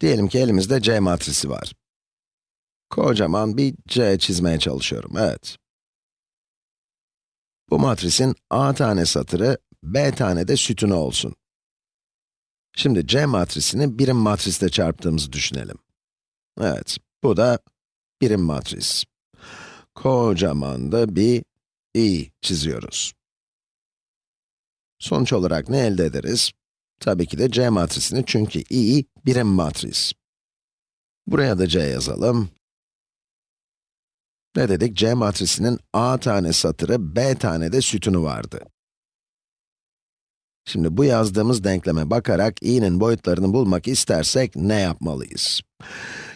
Diyelim ki elimizde C matrisi var. Kocaman bir C çizmeye çalışıyorum, evet. Bu matrisin A tane satırı, B tane de sütunu olsun. Şimdi C matrisini birim matrisle çarptığımızı düşünelim. Evet, bu da birim matris. Kocaman da bir i çiziyoruz. Sonuç olarak ne elde ederiz? Tabii ki de C matrisini çünkü i birim matris. Buraya da C yazalım. Ne dedik? C matrisinin A tane satırı, B tane de sütunu vardı. Şimdi bu yazdığımız denkleme bakarak i'nin boyutlarını bulmak istersek ne yapmalıyız?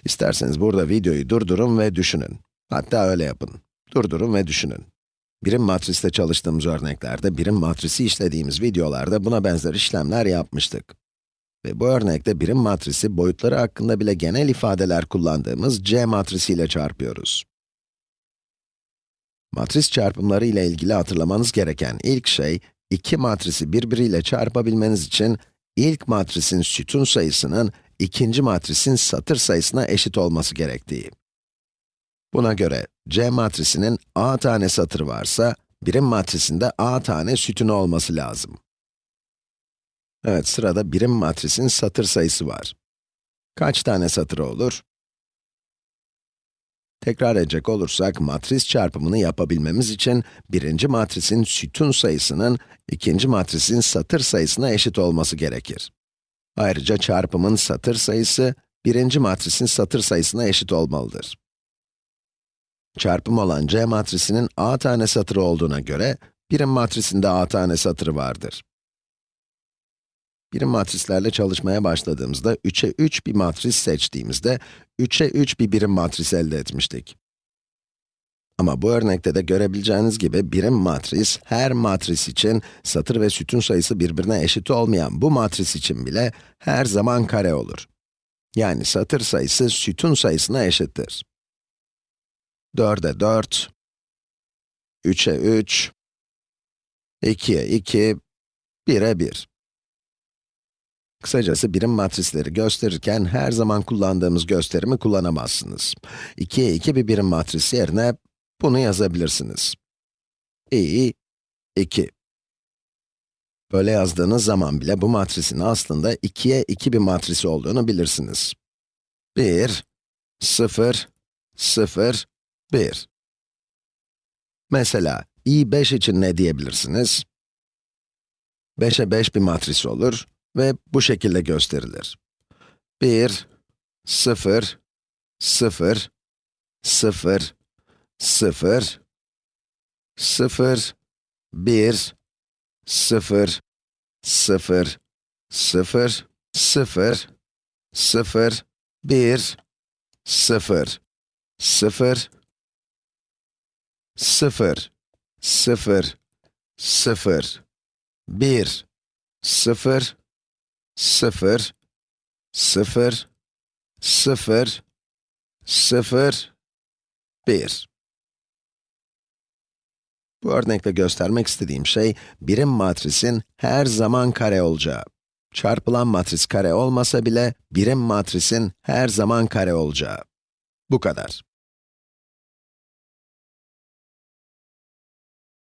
İsterseniz burada videoyu durdurun ve düşünün. Hatta öyle yapın. Durdurun ve düşünün. Birim matriste çalıştığımız örneklerde, birim matrisi işlediğimiz videolarda buna benzer işlemler yapmıştık. Ve bu örnekte birim matrisi boyutları hakkında bile genel ifadeler kullandığımız C matrisiyle çarpıyoruz. Matris çarpımları ile ilgili hatırlamanız gereken ilk şey, iki matrisi birbiriyle çarpabilmeniz için ilk matrisin sütun sayısının ikinci matrisin satır sayısına eşit olması gerektiği. Buna göre C matrisinin A tane satırı varsa, birim matrisinde A tane sütunu olması lazım. Evet, sırada birim matrisin satır sayısı var. Kaç tane satırı olur? Tekrar edecek olursak, matris çarpımını yapabilmemiz için, birinci matrisin sütun sayısının, ikinci matrisin satır sayısına eşit olması gerekir. Ayrıca çarpımın satır sayısı, birinci matrisin satır sayısına eşit olmalıdır. Çarpım olan C matrisinin A tane satırı olduğuna göre, birim matrisinde A tane satırı vardır. Birim matrislerle çalışmaya başladığımızda 3'e 3 bir matris seçtiğimizde 3'e 3 bir birim matris elde etmiştik. Ama bu örnekte de görebileceğiniz gibi birim matris, her matris için satır ve sütun sayısı birbirine eşit olmayan bu matris için bile her zaman kare olur. Yani satır sayısı sütun sayısına eşittir. 4'e 4, 3'e 3, 2'ye 2, 1'e 1. Kısacası birim matrisleri gösterirken her zaman kullandığımız gösterimi kullanamazsınız. 2'ye 2 bir birim matris yerine bunu yazabilirsiniz. i, 2. Böyle yazdığınız zaman bile bu matrisin aslında 2'ye 2 bir matrisi olduğunu bilirsiniz. 1, 0, 0, 1. Mesela, i5 için ne diyebilirsiniz? 5'e 5 bir matris olur ve bu şekilde gösterilir. 1, 0, 0, 0, 0, 0, 1, 0, 0, 0, 0, 0, 1, 0, 0, 0, 0, 0, 1, 0, 0, 0, 0, 0, 1. Bu örnekle göstermek istediğim şey, birim matrisin her zaman kare olacağı. Çarpılan matris kare olmasa bile, birim matrisin her zaman kare olacağı. Bu kadar.